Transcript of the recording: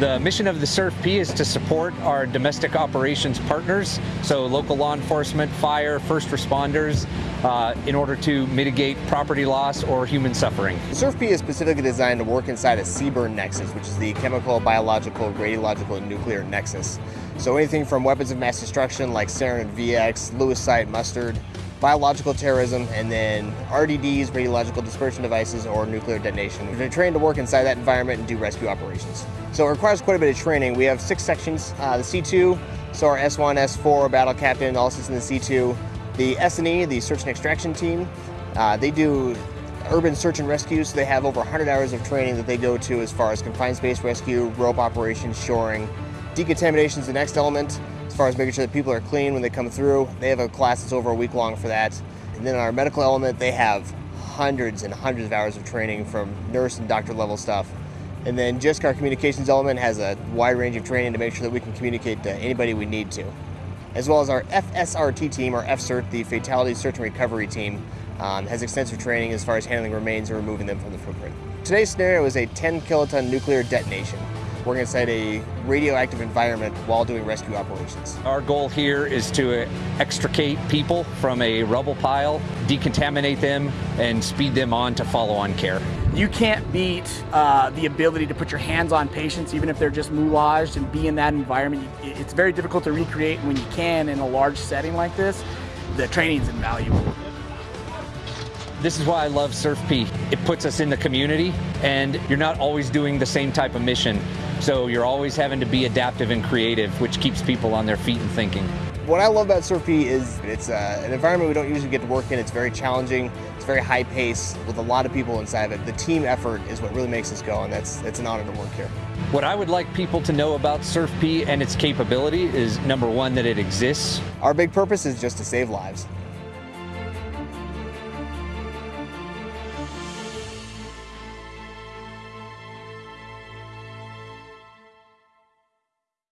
The mission of the CERFP is to support our domestic operations partners, so local law enforcement, fire, first responders, uh, in order to mitigate property loss or human suffering. CERFP is specifically designed to work inside a CBRN nexus, which is the chemical, biological, radiological, and nuclear nexus. So anything from weapons of mass destruction like sarin and VX, lewisite, mustard, biological terrorism, and then RDDs, radiological dispersion devices, or nuclear detonation. We've trained to work inside that environment and do rescue operations. So it requires quite a bit of training. We have six sections. Uh, the C2, so our S1, S4, battle captain, all sits in the C2. The S&E, the search and extraction team, uh, they do urban search and rescue, so they have over 100 hours of training that they go to as far as confined space rescue, rope operations, shoring. Decontamination is the next element, far as making sure that people are clean when they come through. They have a class that's over a week long for that. And then our medical element, they have hundreds and hundreds of hours of training from nurse and doctor level stuff. And then just our communications element has a wide range of training to make sure that we can communicate to anybody we need to. As well as our FSRT team, our FSERT, the Fatality Search and Recovery team, um, has extensive training as far as handling remains and removing them from the footprint. Today's scenario is a 10 kiloton nuclear detonation working inside a radioactive environment while doing rescue operations. Our goal here is to extricate people from a rubble pile, decontaminate them, and speed them on to follow-on care. You can't beat uh, the ability to put your hands on patients, even if they're just moulaged, and be in that environment. It's very difficult to recreate when you can in a large setting like this. The training is invaluable. This is why I love CERFP. It puts us in the community, and you're not always doing the same type of mission. So you're always having to be adaptive and creative, which keeps people on their feet and thinking. What I love about CERFP is it's uh, an environment we don't usually get to work in. It's very challenging. It's very high pace with a lot of people inside of it. The team effort is what really makes us go, and that's it's an honor to work here. What I would like people to know about CERFP and its capability is number one, that it exists. Our big purpose is just to save lives.